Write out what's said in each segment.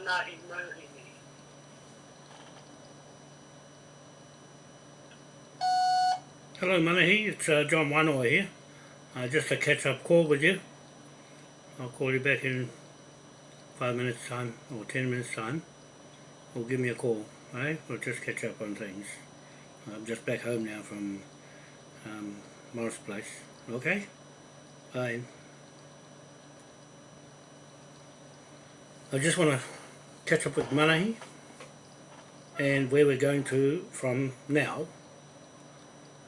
Manahi Mohini. Hello Manahi, it's uh, John Wanoa here. Uh, just a catch-up call with you. I'll call you back in five minutes time or ten minutes time. Or give me a call, right? We'll just catch up on things. I'm just back home now from um, Morris Place. Okay? Bye. I just want to catch up with Manahi and where we're going to from now.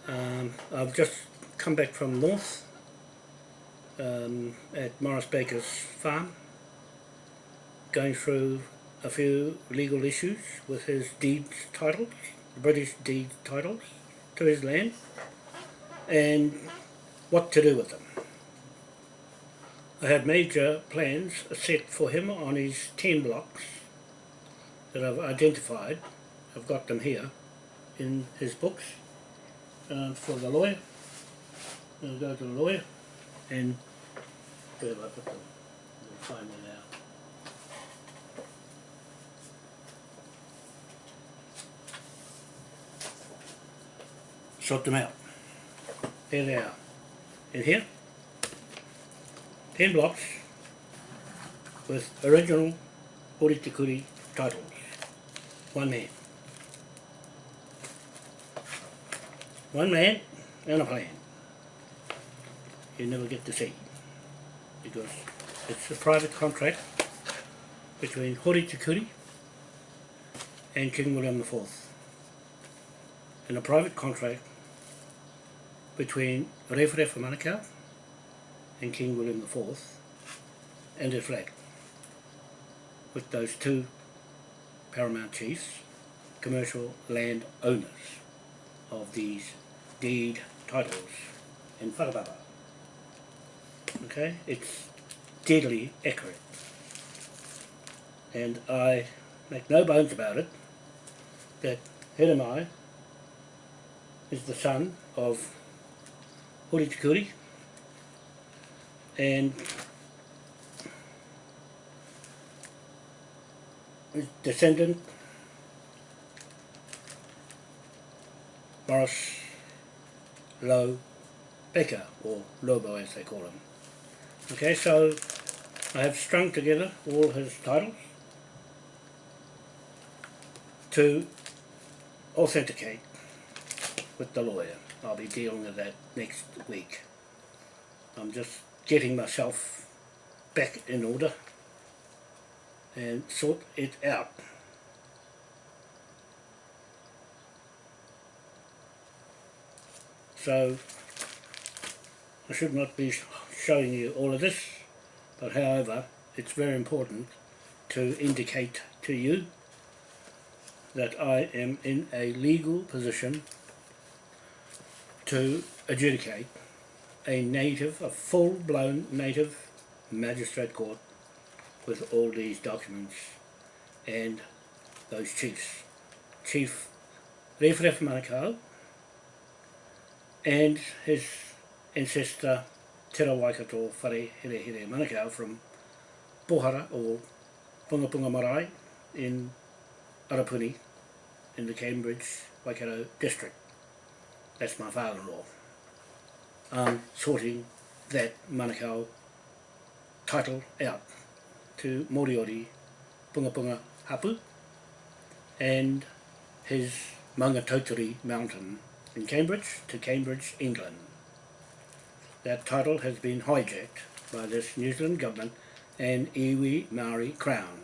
Um, I've just come back from North um, at Morris Baker's farm going through a few legal issues with his deed titles, British deed titles to his land and what to do with them. I had major plans set for him on his 10 blocks that I've identified. I've got them here in his books uh, for the lawyer. I'll go to the lawyer and where have I put them? We'll find them now. Sort them out. There they are. In here, 10 blocks with original Horitikuri titles. One man. One man and a plan. You never get to see. Because it's a private contract between Hori Horitikuri and King William IV. And a private contract between Rewharewha Manukau and King William IV and their flag with those two paramount chiefs, commercial land owners of these deed titles in Whakababa. Okay, it's deadly accurate. And I make no bones about it that Hedamai is the son of Hori Tikuri and descendant Morris Low Becker or Lobo as they call him. Okay, so I have strung together all his titles to authenticate with the lawyer. I'll be dealing with that next week. I'm just getting myself back in order and sort it out. So I should not be showing you all of this but however it's very important to indicate to you that I am in a legal position to adjudicate a native, a full-blown native magistrate court with all these documents and those chiefs. Chief Rewharewha Manukau and his ancestor Te Waikato Whare Here Here Manukau from Pohara or Punga Punga Marae in Arapuni in the Cambridge Waikato district. That's my father-in-law. Um, sorting that Manukau title out to Moriori Punga Punga Hapu and his Maungatautari mountain in Cambridge to Cambridge, England. That title has been hijacked by this New Zealand government and iwi Maori Crown.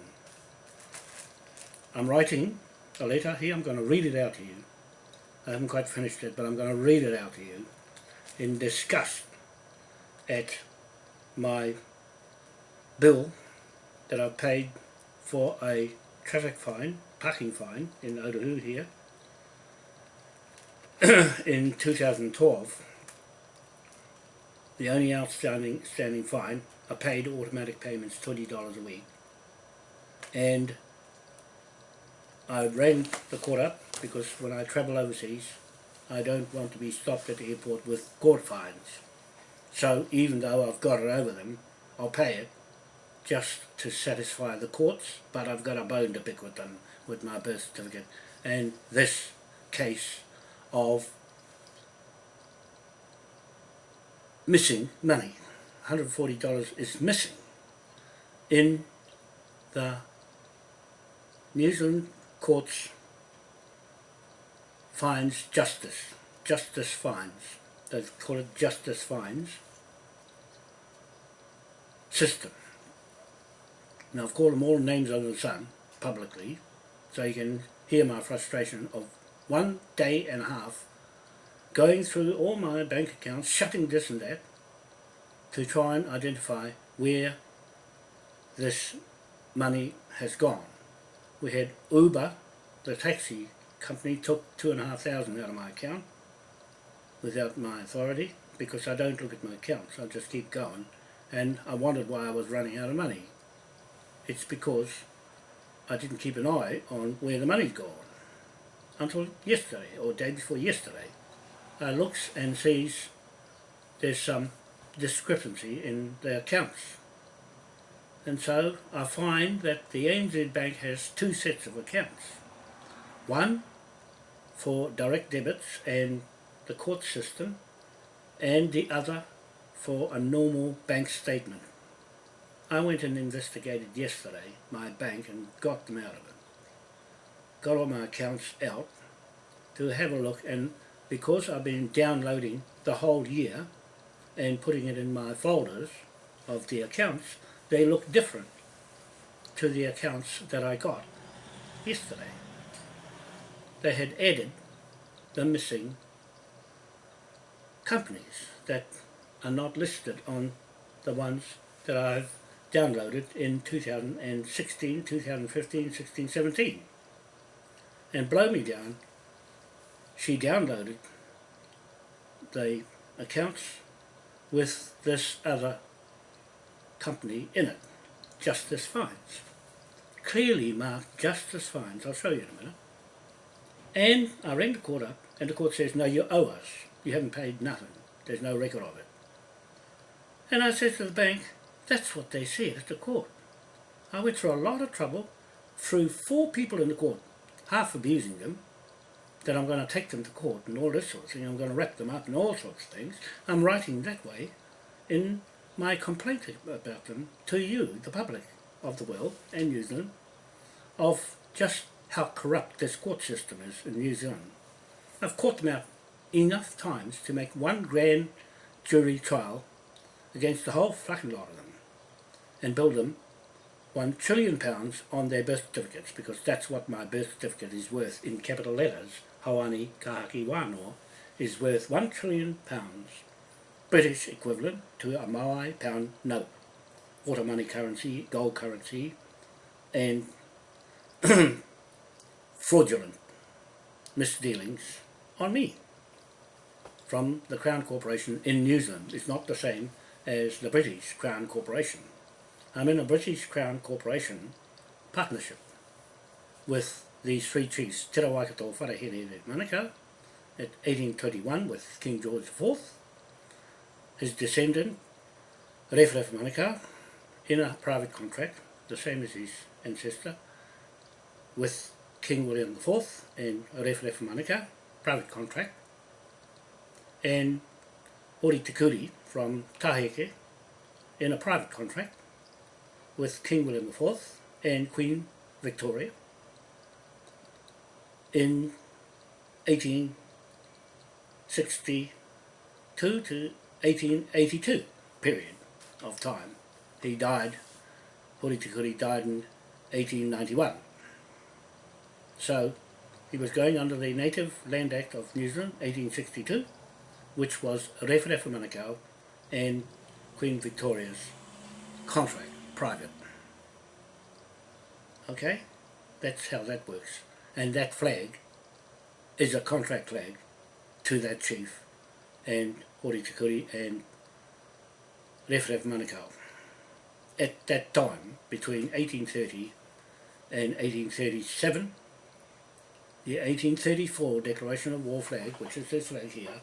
I'm writing a letter here, I'm going to read it out to you. I haven't quite finished it, but I'm going to read it out to you in disgust at my bill that I've paid for a traffic fine, parking fine in Otahu here in 2012 the only outstanding standing fine I paid automatic payments $20 a week. And I ran the court up because when I travel overseas I don't want to be stopped at the airport with court fines. So even though I've got it over them I'll pay it just to satisfy the courts, but I've got a bone to pick with them with my birth certificate and this case of missing money. $140 is missing in the New Zealand courts fines justice, justice fines, they call it justice fines system. Now I've called them all names under the sun publicly so you can hear my frustration of one day and a half going through all my bank accounts, shutting this and that to try and identify where this money has gone. We had Uber, the taxi company, took two and a half thousand out of my account without my authority because I don't look at my accounts, I just keep going and I wondered why I was running out of money. It's because I didn't keep an eye on where the money's gone until yesterday or day before yesterday. I looks and sees there's some discrepancy in the accounts. And so I find that the ANZ Bank has two sets of accounts. One for direct debits and the court system and the other for a normal bank statement. I went and investigated yesterday my bank and got them out of it. Got all my accounts out to have a look and because I've been downloading the whole year and putting it in my folders of the accounts, they look different to the accounts that I got yesterday. They had added the missing companies that are not listed on the ones that I've downloaded in 2016, 2015, 16, 17. And blow me down, she downloaded the accounts with this other company in it, Justice Fines. Clearly marked Justice Fines, I'll show you in a minute. And I rang the court up and the court says, no, you owe us. You haven't paid nothing. There's no record of it. And I said to the bank, that's what they said at the court. I went through a lot of trouble, through four people in the court, half abusing them, that I'm going to take them to court and all this sort of thing, I'm going to wrap them up and all sorts of things. I'm writing that way in my complaint about them to you, the public of the world and New Zealand, of just how corrupt this court system is in New Zealand. I've caught them out enough times to make one grand jury trial against the whole fucking lot of them and build them one trillion pounds on their birth certificates because that's what my birth certificate is worth in capital letters. Hawani Kahaki Wanoa is worth one trillion pounds, British equivalent to a Maui pound note, water money currency, gold currency, and fraudulent misdealings on me from the Crown Corporation in New Zealand. It's not the same as the British Crown Corporation. I'm in a British Crown Corporation partnership with these three chiefs, Te Rawaikato Wharehere Manukau at 1821 with King George IV, his descendant Rewharewha Manukau in a private contract, the same as his ancestor, with King William IV and Rewharewha Manukau, private contract, and Hori Te from Taheke in a private contract with King William IV and Queen Victoria in 1862 to 1882 period of time. He died, Hori died in 1891. So he was going under the Native Land Act of New Zealand 1862 which was Rewharewha Manukau and Queen Victoria's contract, private. Okay? That's how that works. And that flag is a contract flag to that chief and Hori Tikuri and Rewharewha Manukau. At that time, between 1830 and 1837, the 1834 Declaration of War flag, which is this flag here,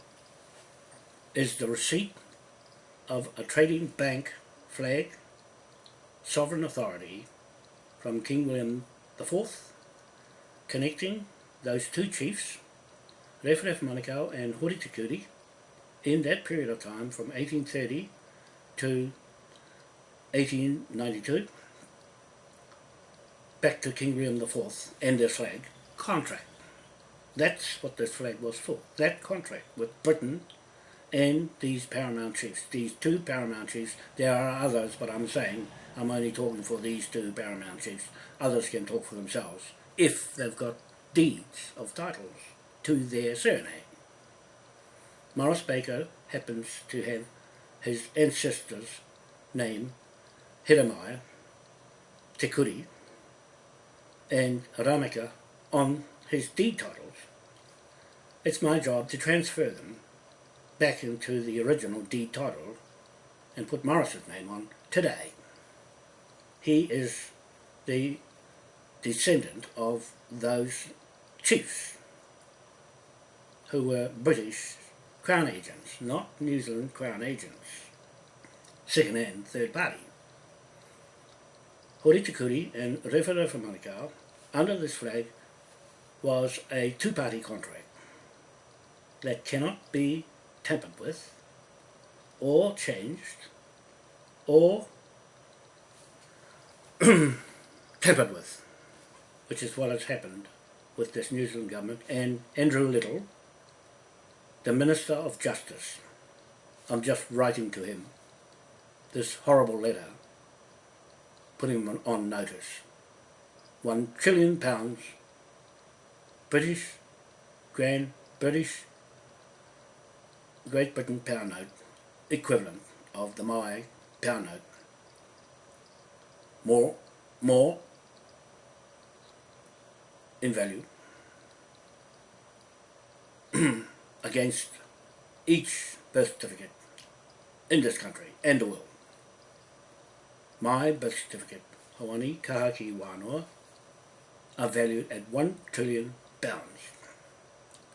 is the receipt of a trading bank flag sovereign authority from King William IV, connecting those two chiefs, Rewharewha Manukau and Hori Tikuri, in that period of time from 1830 to 1892, back to King William IV and their flag, contract. That's what this flag was for, that contract with Britain and these paramount chiefs, these two paramount chiefs. There are others, but I'm saying I'm only talking for these two paramount chiefs. Others can talk for themselves if they've got deeds of titles to their surname. Morris Baker happens to have his ancestor's name, Hiramaya, Te and Rameka on his deed titles. It's my job to transfer them back into the original deed title and put Morris's name on today. He is the descendant of those chiefs who were British Crown agents, not New Zealand Crown agents, second and third party. Hori Tikuri and Rewharewha Manukau, under this flag, was a two-party contract that cannot be tampered with or changed or tampered with, which is what has happened with this New Zealand government and Andrew Little, the Minister of Justice. I'm just writing to him this horrible letter, putting him on notice. One trillion pounds, British, Grand British Great Britain pound note equivalent of the Maui pound note. More, more in value against each birth certificate in this country and the world. My birth certificate, Hawani Kahaki Wanoa, are valued at one trillion pounds.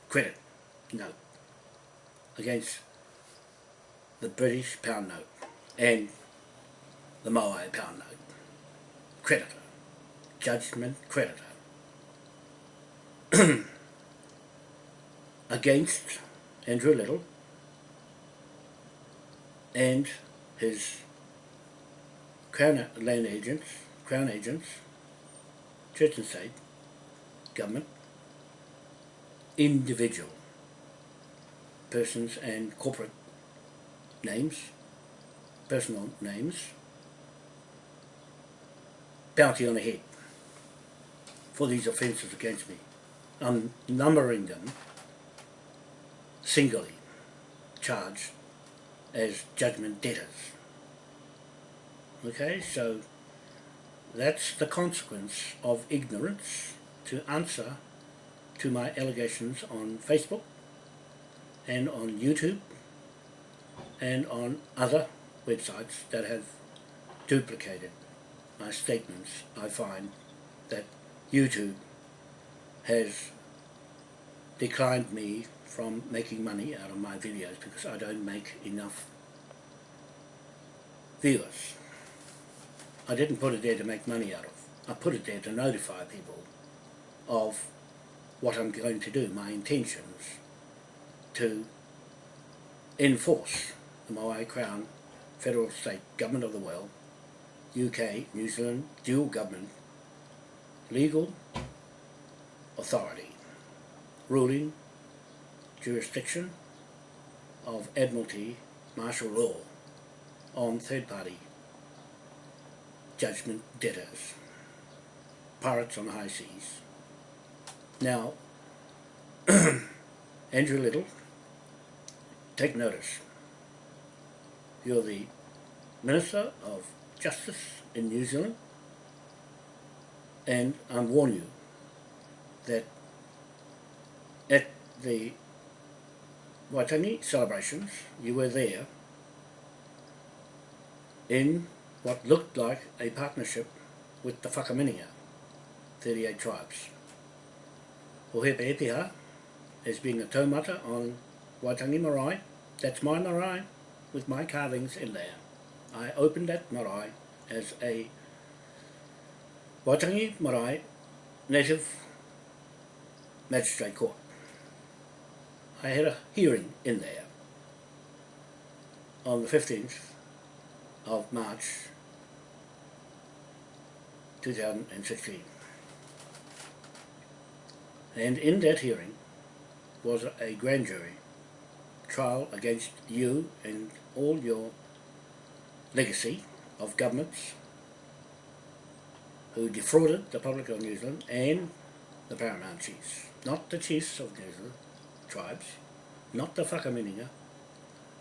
Credit, no against the British pound note and the Moai pound note. Creditor. Judgment creditor. against Andrew Little and his Crown land agents, Crown agents, Church and State, government, individual persons and corporate names, personal names, bounty on the head for these offences against me. I'm numbering them singly charged as judgment debtors. Okay, so that's the consequence of ignorance to answer to my allegations on Facebook and on YouTube and on other websites that have duplicated my statements, I find that YouTube has declined me from making money out of my videos because I don't make enough viewers. I didn't put it there to make money out of. I put it there to notify people of what I'm going to do, my intentions, to enforce the Moai Crown federal state government of the world, UK, New Zealand, dual government, legal authority, ruling, jurisdiction of Admiralty martial law on third party judgment debtors, pirates on the high seas. Now, Andrew Little take notice. You're the Minister of Justice in New Zealand and I warn you that at the Waitangi celebrations you were there in what looked like a partnership with the Whakaminenga, 38 tribes. Ohepe Epiha as being a taumata on Waitangi Marae that's my marae with my carvings in there. I opened that marae as a Waitangi Marae Native Magistrate Court. I had a hearing in there on the 15th of March 2016. And in that hearing was a grand jury trial against you and all your legacy of governments who defrauded the public of New Zealand and the paramount chiefs. Not the chiefs of New Zealand tribes, not the Whakaminenga,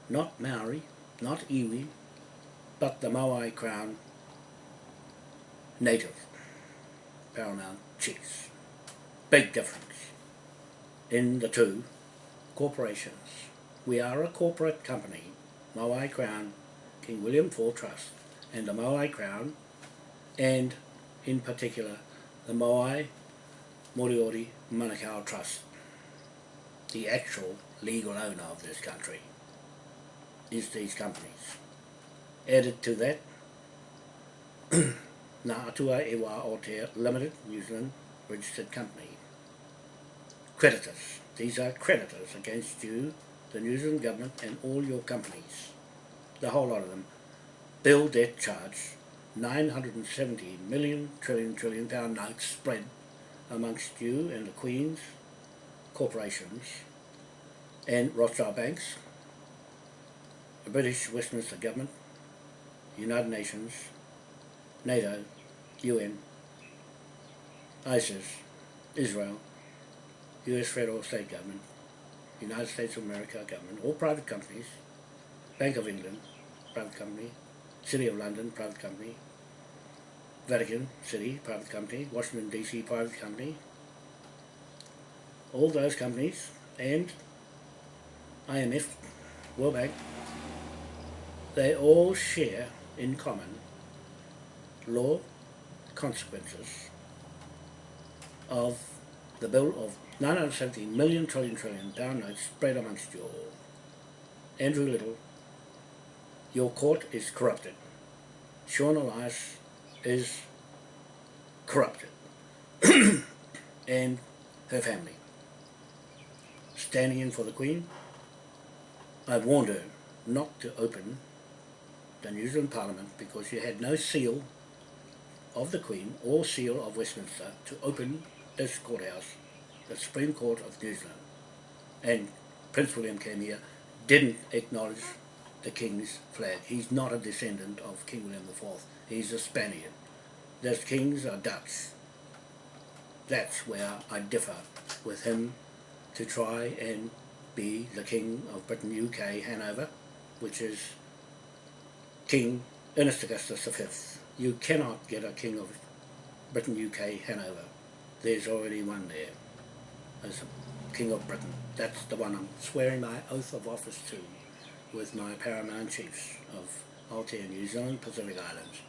not Maori, not Iwi, but the Moai Crown native paramount chiefs. Big difference in the two corporations. We are a corporate company, Moai Crown, King William IV Trust, and the Moai Crown, and in particular the Moai Moriori Manukau Trust, the actual legal owner of this country, is these companies. Added to that, Ngā Atua Ewa Aotea Limited, New Zealand registered company. Creditors. These are creditors against you, the New Zealand government and all your companies. The whole lot of them. Bill debt charge, 970 million trillion trillion pound notes spread amongst you and the Queen's corporations and Rothschild banks, the British Westminster government, United Nations, NATO, UN, ISIS, Israel, US federal state government, United States of America government, all private companies, Bank of England, private company, City of London, private company, Vatican City, private company, Washington DC, private company, all those companies, and IMF, World Bank, they all share in common law consequences of the bill of 970 million trillion trillion pound notes spread amongst you all. Andrew Little, your court is corrupted. Sian Elias is corrupted. and her family. Standing in for the Queen, I warned her not to open the New Zealand Parliament because she had no seal of the Queen or seal of Westminster to open this courthouse, the Supreme Court of New Zealand. And Prince William came here, didn't acknowledge the King's flag. He's not a descendant of King William IV. He's a Spaniard. Those kings are Dutch. That's where I differ with him to try and be the King of Britain, UK, Hanover, which is King Ernest Augustus V. You cannot get a King of Britain, UK, Hanover. There's already one there as a King of Britain. That's the one I'm swearing my oath of office to with my paramount chiefs of Aotea, New Zealand, Pacific Islands,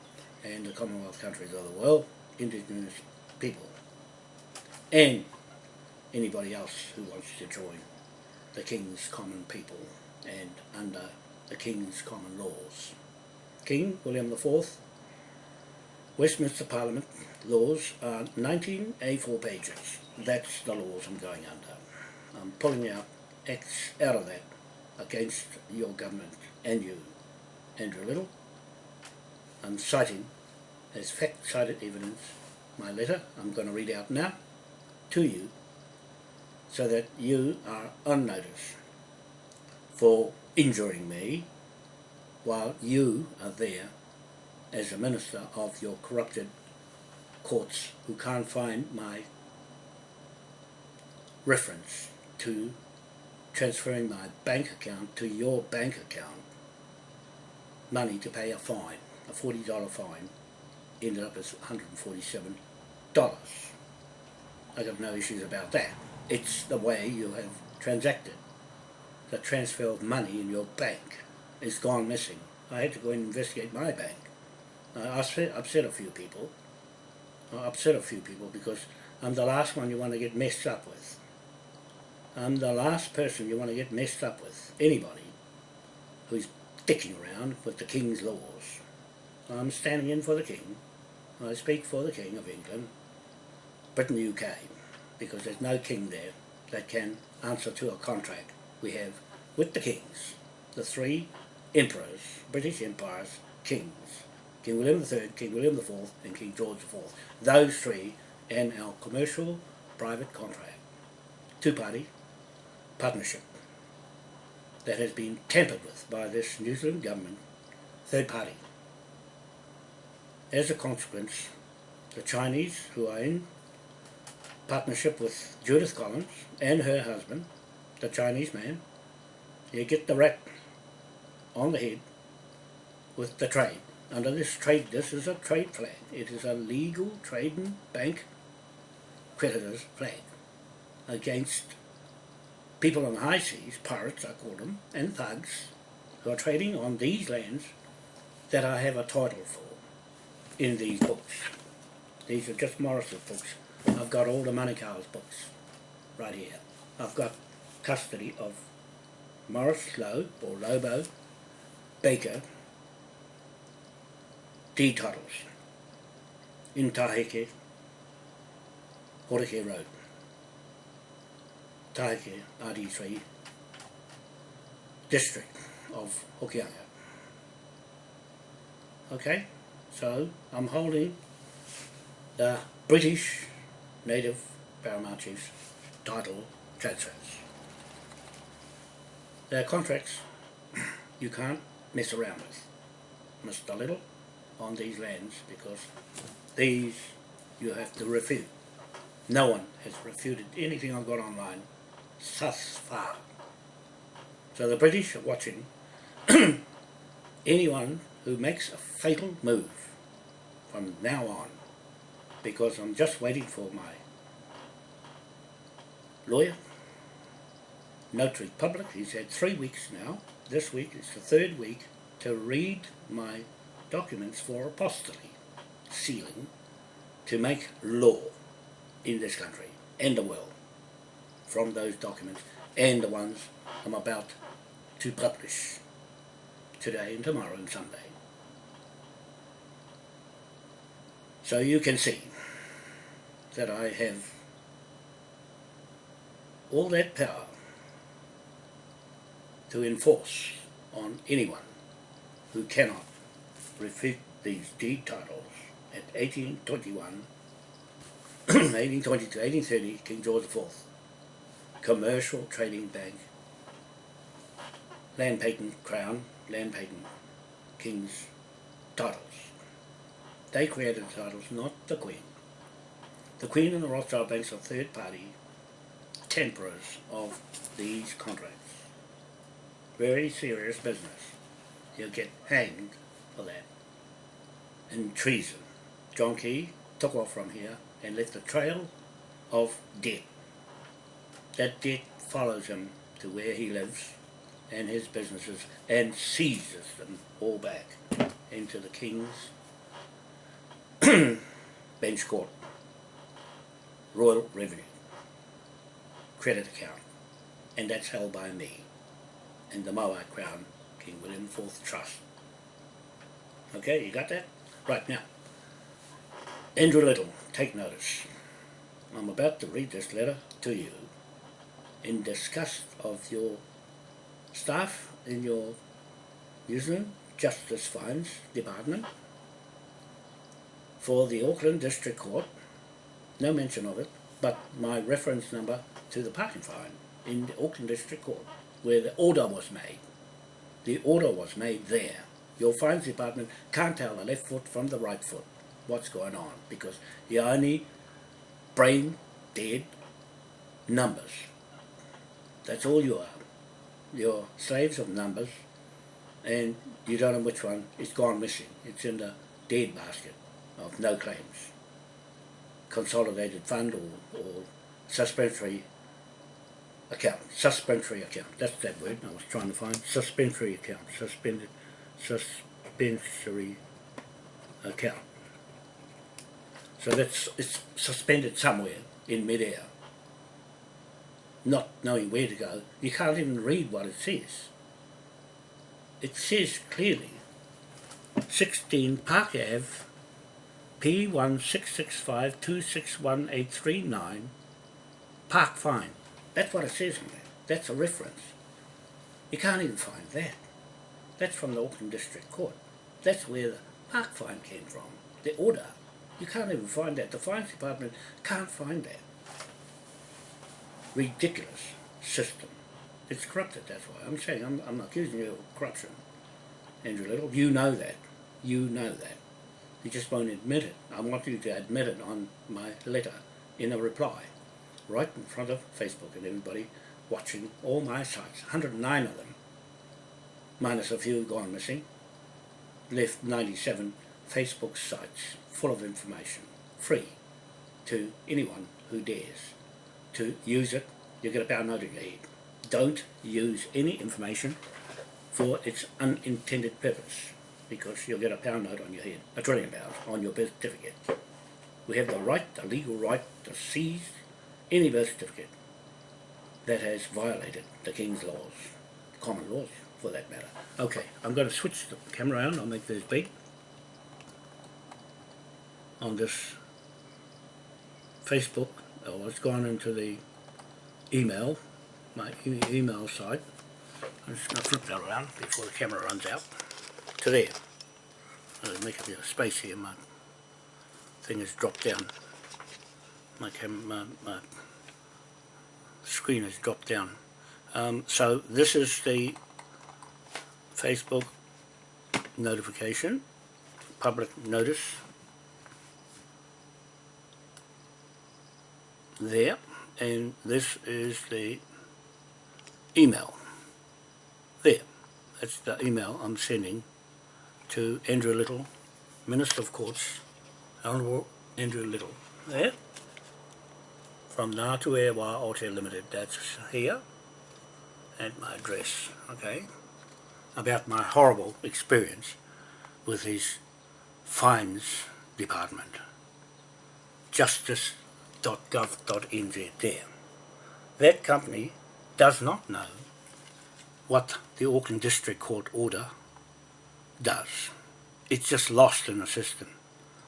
and the Commonwealth countries of the world, indigenous people, and anybody else who wants to join the King's common people and under the King's common laws. King William IV, Westminster Parliament laws are 19 A4 pages. That's the laws I'm going under. I'm pulling out X out of that against your government and you, Andrew Little. I'm citing as fact-cited evidence my letter I'm going to read out now to you so that you are on notice for injuring me while you are there as a minister of your corrupted courts who can't find my reference to transferring my bank account to your bank account money to pay a fine, a $40 fine, ended up as $147. I got no issues about that. It's the way you have transacted. The transfer of money in your bank is gone missing. I had to go and investigate my bank. I upset, upset a few people. I upset a few people because I'm the last one you want to get messed up with. I'm the last person you want to get messed up with. Anybody who's dicking around with the King's laws. I'm standing in for the King. I speak for the King of England, Britain UK, because there's no king there that can answer to a contract we have with the kings, the three emperors, British empires, kings, King William III, King William IV and King George IV. Those three and our commercial private contract, two-party partnership that has been tampered with by this New Zealand government, third party. As a consequence, the Chinese who are in partnership with Judith Collins and her husband, the Chinese man, they get the rap on the head with the trade. Under this trade, this is a trade flag. It is a legal trading bank creditors flag against people on the high seas, pirates I call them, and thugs who are trading on these lands that I have a title for in these books. These are just Morris's books. I've got all the Manukau's books right here. I've got custody of Morris Lowe, or Lobo, Baker, D. titles in Taheke, Horeke Road. Taheke, RD3, district of Hokianga. Okay, so I'm holding the British Native Paramount Chiefs title transfers. They're contracts you can't mess around with, Mr. Little, on these lands because these you have to refute. No one has refuted anything I've got online thus far. So the British are watching anyone who makes a fatal move from now on because I'm just waiting for my lawyer, notary public, he's had three weeks now, this week is the third week, to read my documents for apostolate, sealing, to make law in this country and the world from those documents and the ones I'm about to publish today and tomorrow and Sunday. So you can see that I have all that power to enforce on anyone who cannot refute these deed titles at 1821, 1822, 1830, King George IV commercial trading bank, land patent crown, land patent king's titles. They created the titles, not the Queen. The Queen and the Rothschild banks are third party temperers of these contracts. Very serious business. You'll get hanged for that. And treason. John Key took off from here and left a trail of debt that debt follows him to where he lives and his businesses and seizes them all back into the king's bench court. Royal revenue. Credit account. And that's held by me and the Moai Crown King William IV Trust. Okay you got that? Right now Andrew Little take notice. I'm about to read this letter to you in disgust of your staff in your New Zealand Justice Fines Department for the Auckland District Court, no mention of it, but my reference number to the parking fine in the Auckland District Court, where the order was made. The order was made there. Your fines department can't tell the left foot from the right foot what's going on because you only brain dead numbers that's all you are. You're slaves of numbers and you don't know which one is gone missing. It's in the dead basket of no claims. Consolidated fund or, or suspensory account. Suspensory account. That's that word I was trying to find. Suspensory account. Suspended suspensory account. So that's it's suspended somewhere in midair not knowing where to go, you can't even read what it says. It says clearly 16 Park Ave, P1665261839 park fine. That's what it says in there. That's a reference. You can't even find that. That's from the Auckland District Court. That's where the park fine came from. The order. You can't even find that. The Fines Department can't find that. Ridiculous system. It's corrupted, that's why. I'm saying, I'm, I'm accusing you of corruption. Andrew Little, you know that. You know that. You just won't admit it. I want you to admit it on my letter in a reply, right in front of Facebook and everybody watching all my sites, 109 of them, minus a few gone missing, left 97 Facebook sites full of information, free to anyone who dares to use it. You get a pound note in your head. Don't use any information for its unintended purpose because you'll get a pound note on your head, a trillion pounds on your birth certificate. We have the right, the legal right to seize any birth certificate that has violated the King's laws, common laws for that matter. Okay, I'm going to switch the camera on, I'll make this big on this Facebook, oh it's gone into the email, my e email site. I'm just going to flip that around before the camera runs out to there. I'll make a bit of space here, my thing has dropped down. My, cam my, my screen has dropped down. Um, so this is the Facebook notification, public notice there and this is the email. There. That's the email I'm sending to Andrew Little Minister of Courts Honourable Andrew Little. There. From Ngātu e Wā Aotea Limited. That's here at my address okay? About my horrible experience with his fines department. Justice .gov.nz there. That company does not know what the Auckland District Court order does. It's just lost in the system.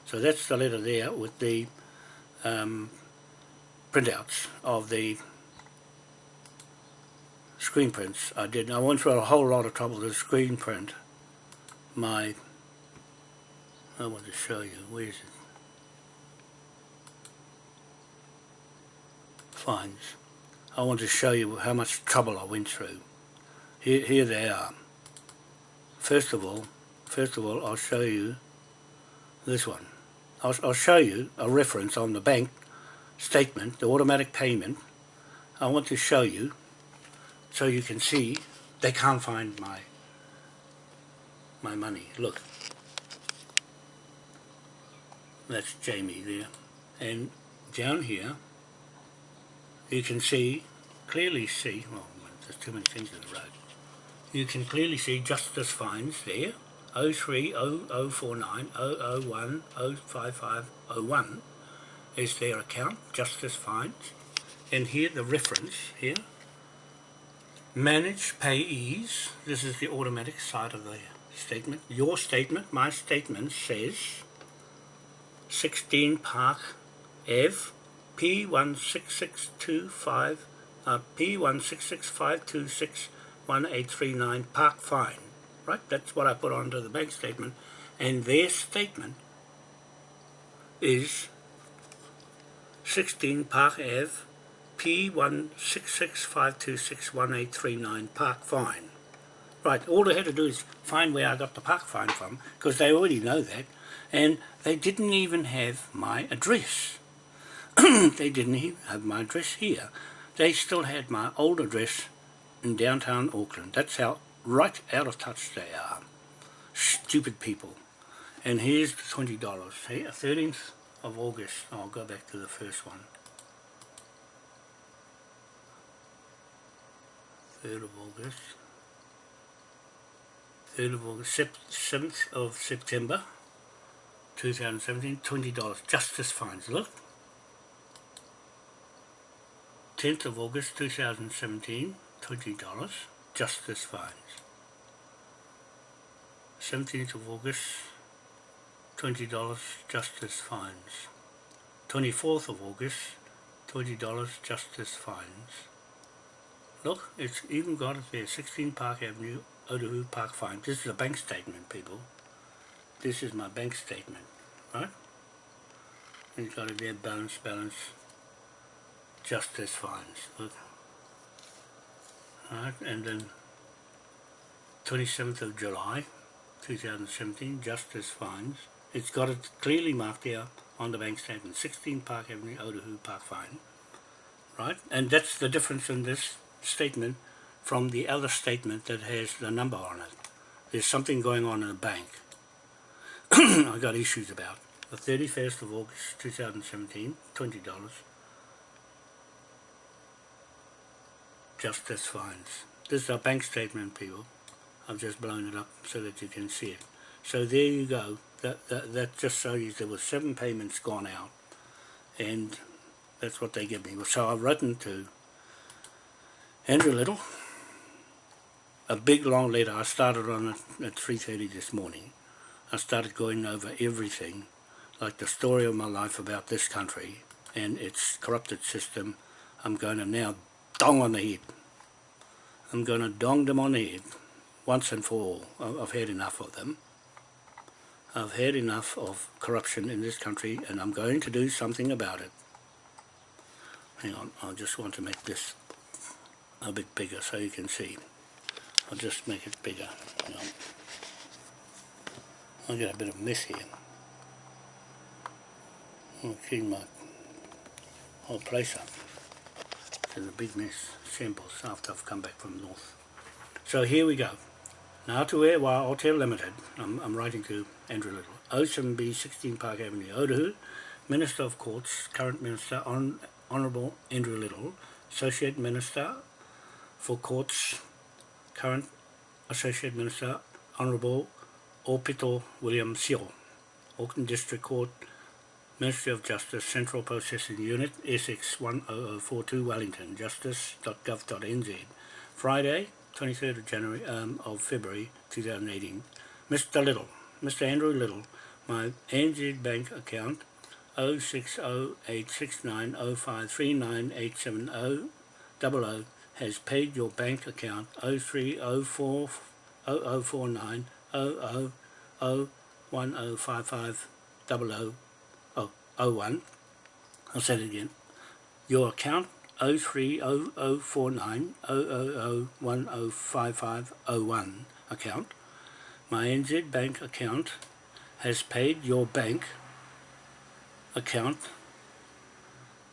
So that's the letter there with the um, printouts of the screen prints I did. I went through a whole lot of trouble to screen print my, I want to show you, where is it? Fines. I want to show you how much trouble I went through. Here, here they are. First of all, first of all, I'll show you this one. I'll, I'll show you a reference on the bank statement, the automatic payment. I want to show you so you can see they can't find my my money. Look. That's Jamie there. And down here you can see, clearly see, well there's too many things in the road, you can clearly see justice fines there, 030049 001 05501 is their account, justice fines, and here the reference here, manage payees, this is the automatic side of the statement, your statement, my statement says 16 Park Ave P1665 uh, P1665261839 Park Fine. Right, that's what I put onto the bank statement. And their statement is 16 Park Ave P1665261839 Park Fine. Right, all they had to do is find where I got the park fine from, because they already know that, and they didn't even have my address. they didn't even have my address here. They still had my old address in downtown Auckland. That's how right out of touch they are. Stupid people. And here's the $20. Here, 13th of August. I'll go back to the first one. 3rd of August. 3rd of August, 7th of September 2017, $20. Justice fines. Look, 10th of August 2017, $20, justice fines. 17th of August $20 justice fines. 24th of August, $20 justice fines. Look, it's even got it there, 16 Park Avenue, Otahu Park Fine. This is a bank statement, people. This is my bank statement, right? And it's got it there, balance, balance, justice fines. Look. Right, and then 27th of July 2017, justice fines. It's got it clearly marked there on the bank statement, 16 Park Avenue, Otahu Park Fine. Right, and that's the difference in this statement from the other statement that has the number on it. There's something going on in the bank. I got issues about. The 31st of August 2017, $20. Justice fines. This is a bank statement, people. I've just blown it up so that you can see it. So there you go. That, that, that just shows you there were seven payments gone out. And that's what they give me. So I've written to Andrew Little, a big long letter. I started on it at 3.30 this morning. I started going over everything, like the story of my life about this country and its corrupted system. I'm going to now dong on the head. I'm going to dong them on the head once and for all. I've had enough of them. I've had enough of corruption in this country and I'm going to do something about it. Hang on, I just want to make this a bit bigger so you can see. I'll just make it bigger. You know. I'll get a bit of mess here. Oh, I'll clean my whole place up. There's a big mess, shambles, after I've come back from north. So here we go. Now to while Hotel Limited, I'm, I'm writing to Andrew Little, O7B 16 Park Avenue, Otahu, Minister of Courts, current Minister, Hon Honourable Andrew Little, Associate Minister for Courts, current Associate Minister, Honourable Aupito William Sio, Auckland District Court, Ministry of Justice, Central Processing Unit, Essex 10042 Wellington, justice.gov.nz, Friday, 23rd of January um, of February 2018. Mr. Little, Mr. Andrew Little, my NZ Bank account 06086905398700 has paid your bank account 0304 0049 01. I'll say it again. Your account 030049 account. My NZ Bank account has paid your bank account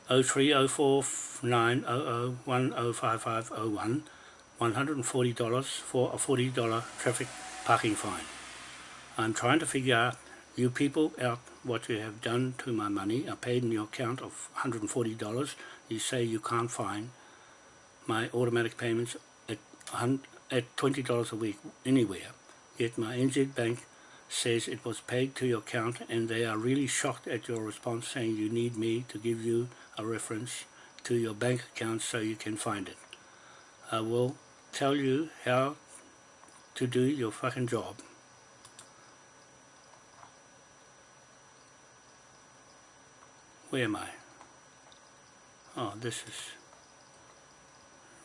030490010550 $140 for a $40 traffic parking fine. I'm trying to figure out you people out what you have done to my money. I paid in your account of $140 you say you can't find my automatic payments at, at $20 a week anywhere. Yet my NZ Bank says it was paid to your account and they are really shocked at your response saying you need me to give you a reference to your bank account so you can find it. I will tell you how to do your fucking job. Where am I? Oh, this is...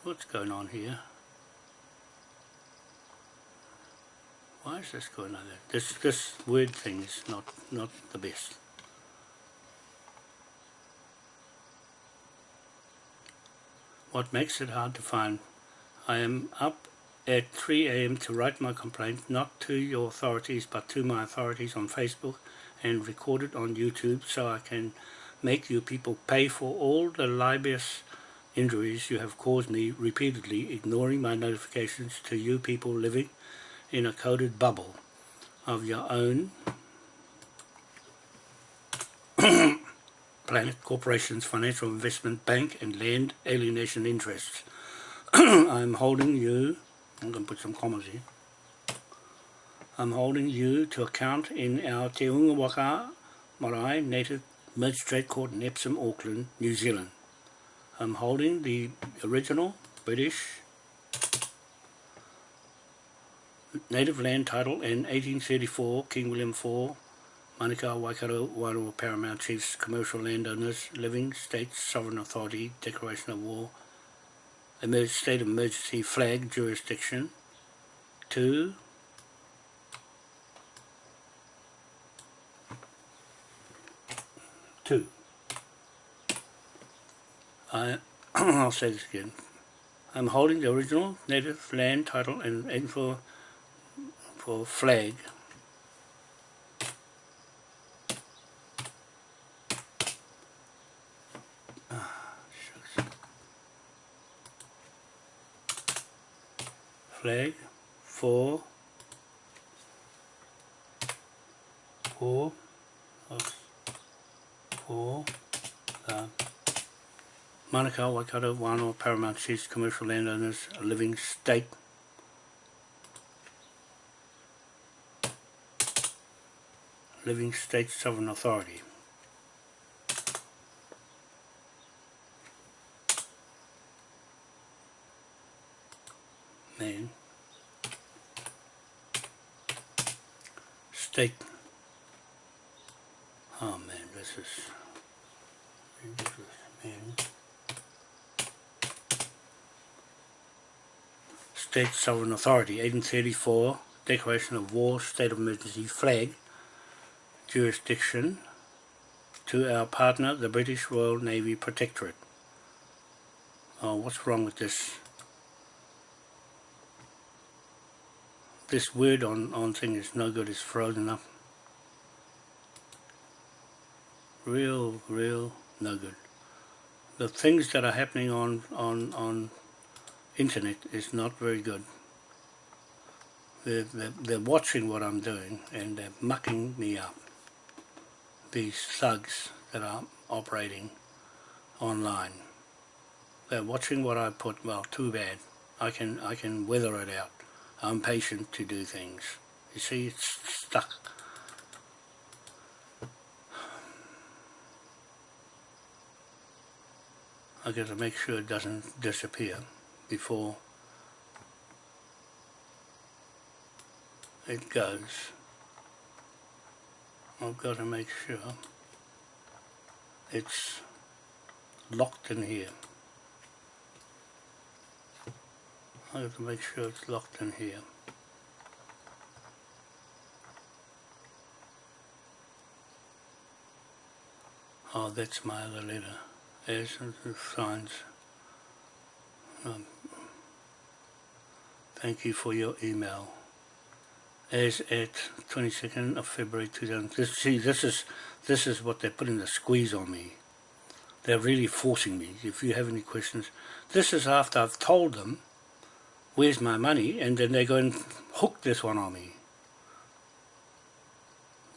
What's going on here? Why is this going on there? This, this word thing is not, not the best. What makes it hard to find? I am up at 3 a.m. to write my complaint, not to your authorities, but to my authorities on Facebook and record it on YouTube so I can make you people pay for all the libelous injuries you have caused me repeatedly, ignoring my notifications to you people living in a coded bubble of your own Planet Corporation's financial investment bank and land alienation interests. I'm holding you, I'm going to put some commas here, I'm holding you to account in our Te Unga Waka Marae Native Magistrate Court in Epsom, Auckland, New Zealand. I'm holding the original British native land title in 1834, King William IV Manukau, Waikato, Wairua, Paramount Chiefs, Commercial Landowners, Living States, Sovereign Authority, Declaration of War, Emerg State Emergency Flag Jurisdiction, 2. Two. I, I'll say this again. I'm holding the original native land title and for for flag flag for for for the Manukau, Waikato, Wānoa, Paramount Chiefs, Commercial Landowners, living state living state sovereign authority. Man. State. Oh man, this is ridiculous, man. State Sovereign Authority, 1834, Declaration of War, State of Emergency Flag, jurisdiction to our partner, the British Royal Navy Protectorate. Oh, what's wrong with this? This word on, on thing is no good, it's frozen up. Real, real no good. The things that are happening on, on, on internet is not very good. They're, they're, they're watching what I'm doing and they're mucking me up these thugs that are operating online. They're watching what I put, well, too bad. I can, I can weather it out. I'm patient to do things. You see, it's stuck. I got to make sure it doesn't disappear before it goes. I've got to make sure it's locked in here. I have to make sure it's locked in here. Oh, that's my other letter. There's the signs. Um, thank you for your email As at 22nd of February 2000. This, see, this is this is what they're putting the squeeze on me. They're really forcing me. If you have any questions, this is after I've told them where's my money, and then they go and hook this one on me.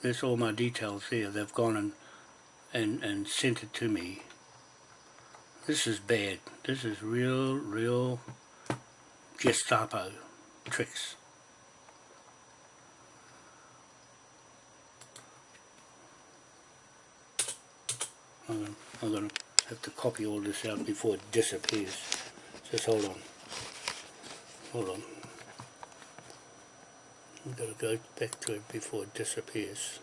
There's all my details there. They've gone and and and sent it to me. This is bad. This is real, real Gestapo tricks. I'm, going to have to copy all this out before it disappears. Just hold on. Hold on. I've got to go back to it before it disappears.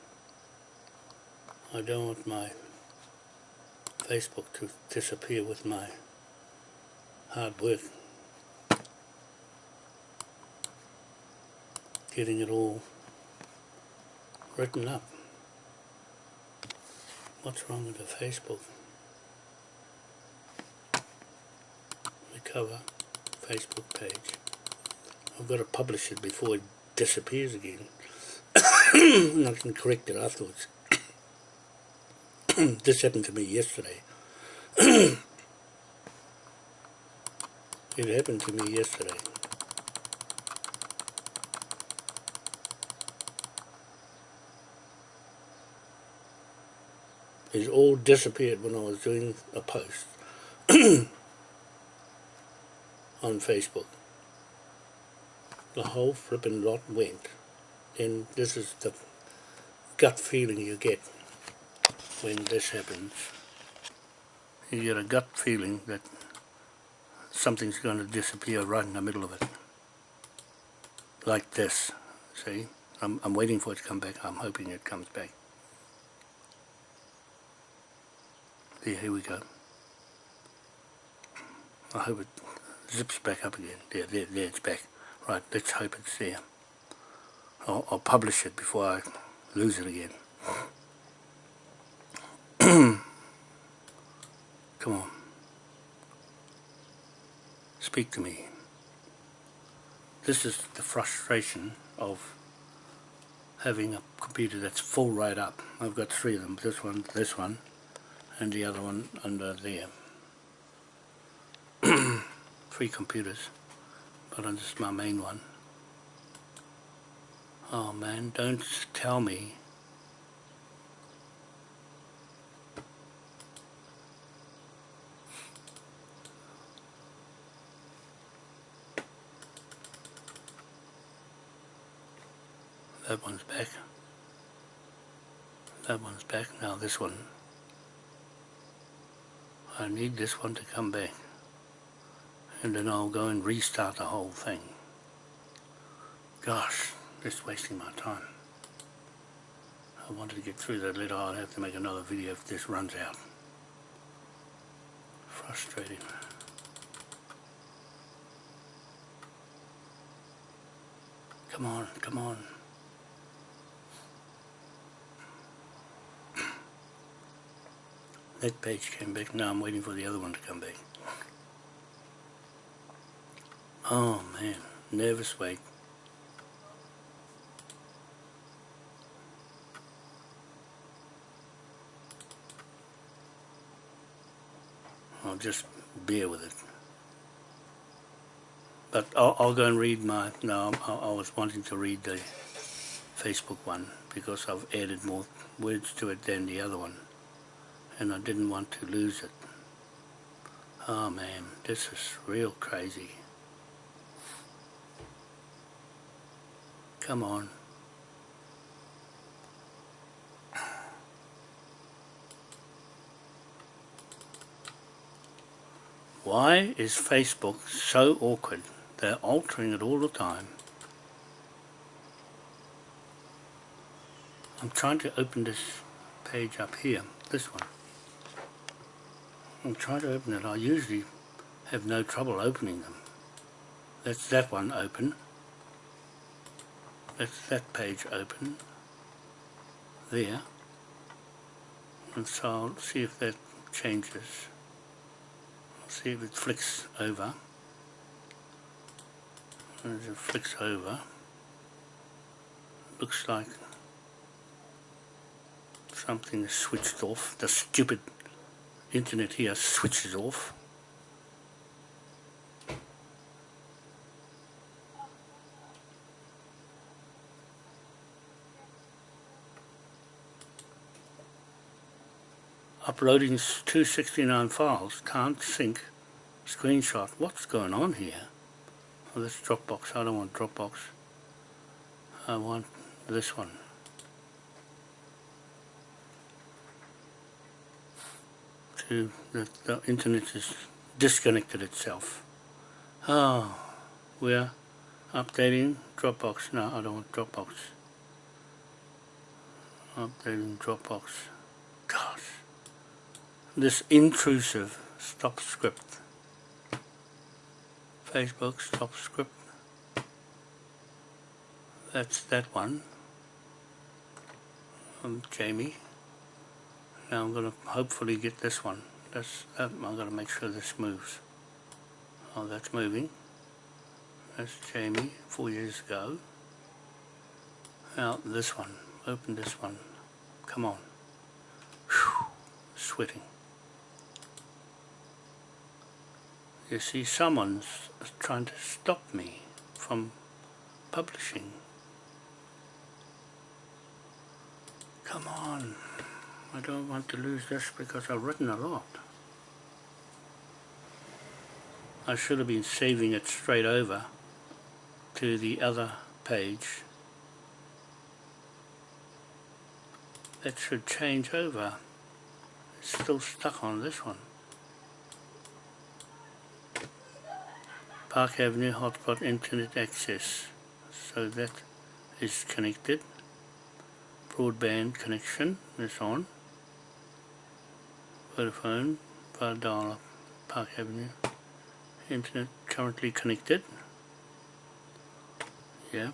I don't want my Facebook to disappear with my hard work. Getting it all written up. What's wrong with the Facebook? The cover, Facebook page. I've got to publish it before it disappears again. and I can correct it afterwards. this happened to me yesterday. it happened to me yesterday. It all disappeared when I was doing a post on Facebook. The whole flipping lot went. And this is the gut feeling you get when this happens you get a gut feeling that something's going to disappear right in the middle of it. Like this see? I'm, I'm waiting for it to come back. I'm hoping it comes back. Yeah here we go. I hope it zips back up again. There there there it's back. Right let's hope it's there. I'll, I'll publish it before I lose it again. Come on. Speak to me. This is the frustration of having a computer that's full right up. I've got three of them, this one, this one, and the other one under there. three computers, but this is my main one. Oh man, don't tell me that one's back that one's back. Now this one. I need this one to come back. And then I'll go and restart the whole thing. Gosh just wasting my time. I wanted to get through that letter. I'll have to make another video if this runs out. Frustrating. Come on come on That page came back. Now I'm waiting for the other one to come back. Oh man, nervous wait. I'll just bear with it. But I'll, I'll go and read my, no, I, I was wanting to read the Facebook one because I've added more words to it than the other one and I didn't want to lose it. Oh man, this is real crazy. Come on. Why is Facebook so awkward? They're altering it all the time. I'm trying to open this page up here, this one. I'll try to open it. I usually have no trouble opening them. That's that one open. That's that page open. There. And so I'll see if that changes. I'll see if it flicks over. As it flicks over, looks like something is switched off. The stupid internet here switches off. Uploading 269 files, can't sync, screenshot. What's going on here? Oh, this Dropbox, I don't want Dropbox. I want this one. To the, the internet has disconnected itself. Oh, we're updating Dropbox. No, I don't want Dropbox. Updating Dropbox. Gosh. This intrusive stop script. Facebook stop script. That's that one. I'm Jamie. Now I'm going to hopefully get this one. That's, I'm going to make sure this moves. Oh, that's moving. That's Jamie, four years ago. Now this one. Open this one. Come on. Whew. Sweating. You see, someone's trying to stop me from publishing. Come on. I don't want to lose this because I've written a lot. I should have been saving it straight over to the other page. That should change over. It's still stuck on this one. Park Avenue hotspot internet access. So that is connected. Broadband connection is on Vodafone, via dial-up, Park Avenue. Internet currently connected. Yeah.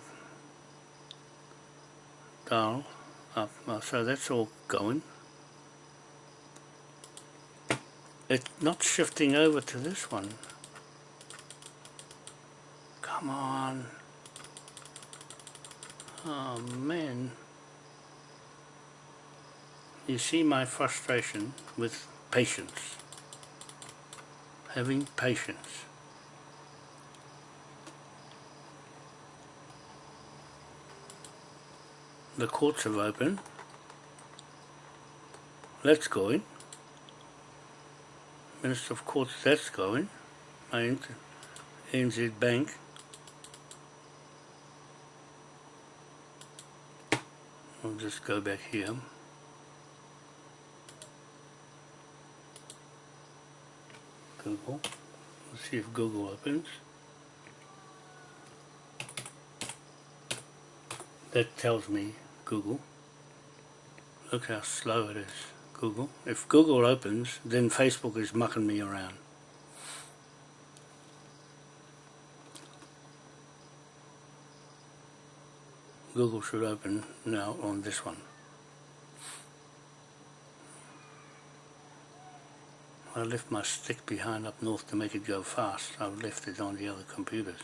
Dial up. Oh, so that's all going. It's not shifting over to this one. Come on. Oh man. You see my frustration with patience. Having patience. The courts have opened. Let's go in. Minister of Courts, that's going. My NZ Bank. I'll just go back here. Google. Let's see if Google opens. That tells me Google. Look how slow it is. Google. If Google opens, then Facebook is mucking me around. Google should open now on this one. I left my stick behind up north to make it go fast. I've left it on the other computers.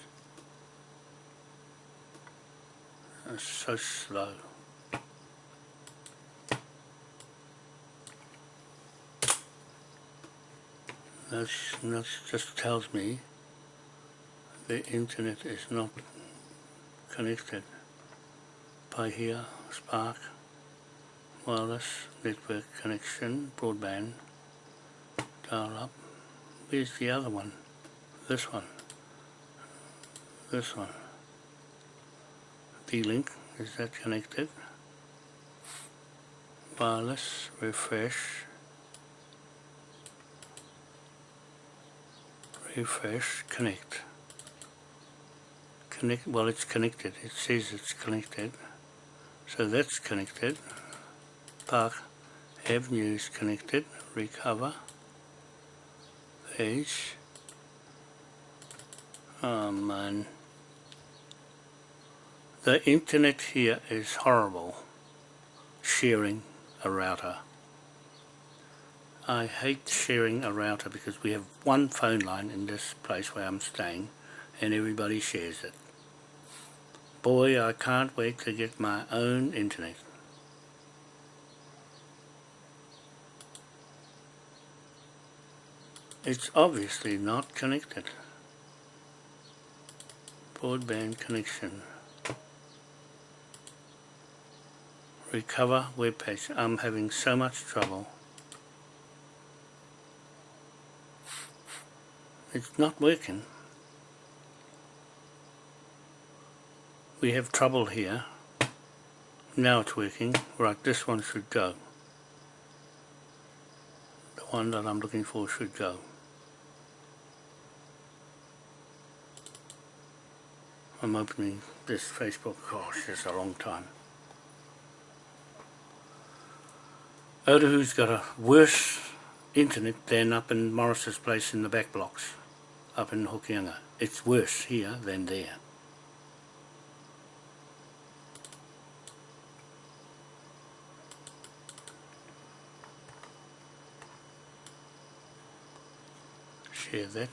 It's so slow. That's, that just tells me the internet is not connected by here, Spark, wireless, network connection, broadband, dial up. Where's the other one? This one. This one. D-Link, is that connected? Wireless, refresh, refresh, connect. Connect, well it's connected, it says it's connected. So that's connected. Park Avenue is connected, recover, page. Oh man. The internet here is horrible, sharing a router. I hate sharing a router because we have one phone line in this place where I'm staying and everybody shares it. Boy, I can't wait to get my own internet. It's obviously not connected. Broadband connection. Recover web page. I'm having so much trouble. it's not working. We have trouble here. Now it's working. Right, this one should go. The one that I'm looking for should go. I'm opening this Facebook, gosh, it's a long time. Otahu's got a worse internet than up in Morris's place in the back blocks up in Hokianga. It's worse here than there. Share that.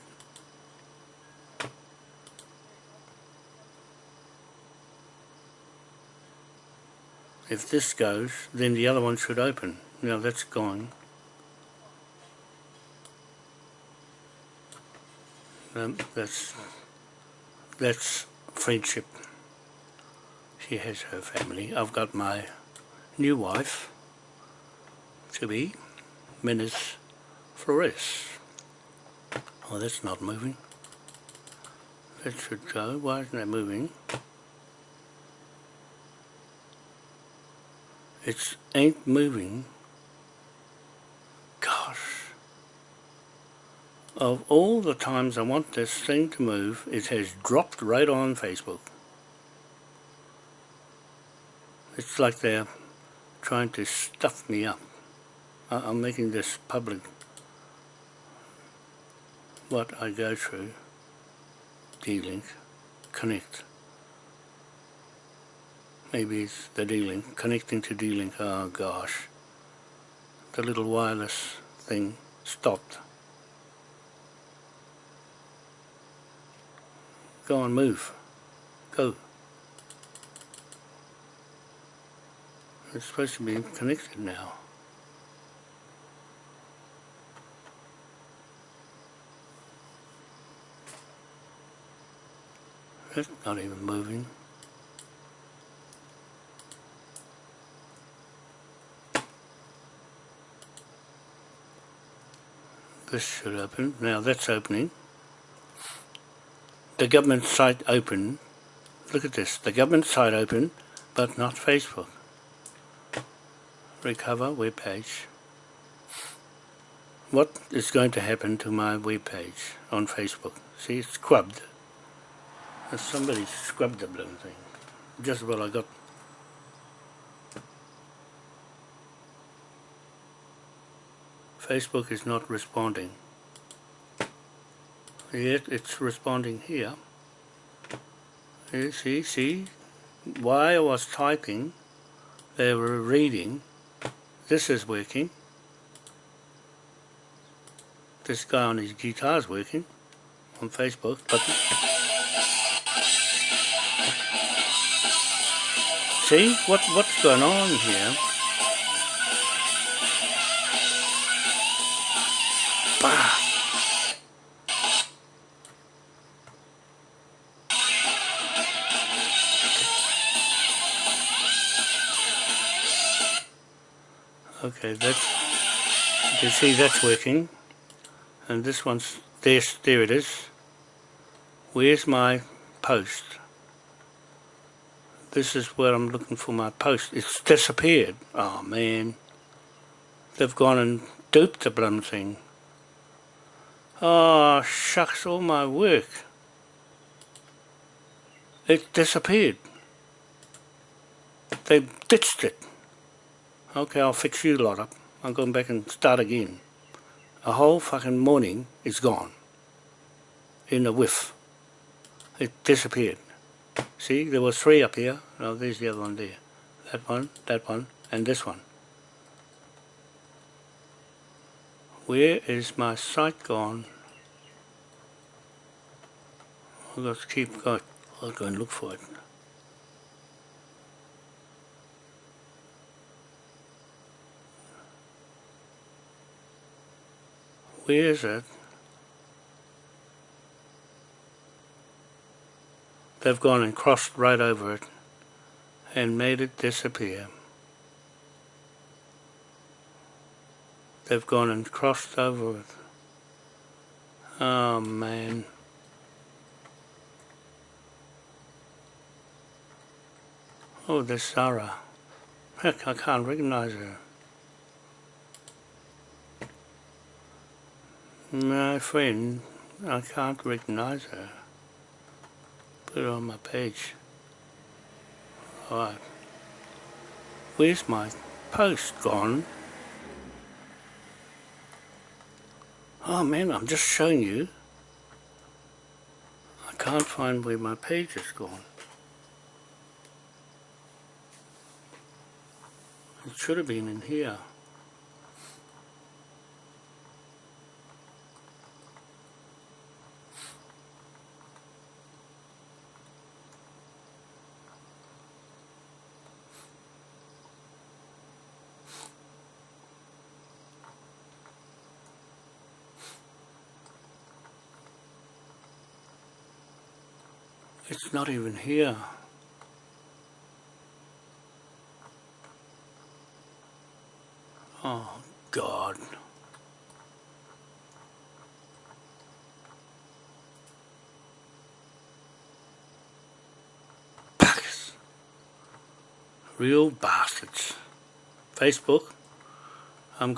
If this goes, then the other one should open. Now that's gone. um, that's that's friendship. She has her family. I've got my new wife to be, Menace Flores. Oh, that's not moving. That should go. Why isn't that moving? It ain't moving. Gosh. Of all the times I want this thing to move, it has dropped right on Facebook. It's like they're trying to stuff me up. I'm making this public what I go through D-Link connect maybe it's the D-Link connecting to D-Link oh gosh. The little wireless thing stopped. Go on move. Go. It's supposed to be connected now. It's not even moving. This should open. Now that's opening. The government site open. Look at this. The government site open, but not Facebook. Recover web page. What is going to happen to my web page on Facebook? See, it's scrubbed. Somebody scrubbed the blooming thing. Just what I got. Facebook is not responding. Yet it's responding here. You see, see, while I was typing, they were reading. This is working. This guy on his guitar is working on Facebook, but See what what's going on here? Okay, that's you can see that's working, and this one's there. There it is. Where's my post? this is where I'm looking for my post. It's disappeared. Oh man. They've gone and duped the bloody thing. Oh shucks, all my work. It disappeared. They ditched it. Okay, I'll fix you lot up. I'm going back and start again. A whole fucking morning is gone. In a whiff. It disappeared. See, there was three up here. No, there's the other one there. That one, that one, and this one. Where is my sight gone? I've got to keep going. I'll go and look for it. Where is it? They've gone and crossed right over it and made it disappear. They've gone and crossed over it. Oh man. Oh, there's Sarah. Heck, I can't recognize her. My friend, I can't recognize her put it on my page. Alright. Where's my post gone? Oh man, I'm just showing you. I can't find where my page is gone. It should have been in here. It's not even here. Oh, God. Packers. Real bastards. Facebook, I'm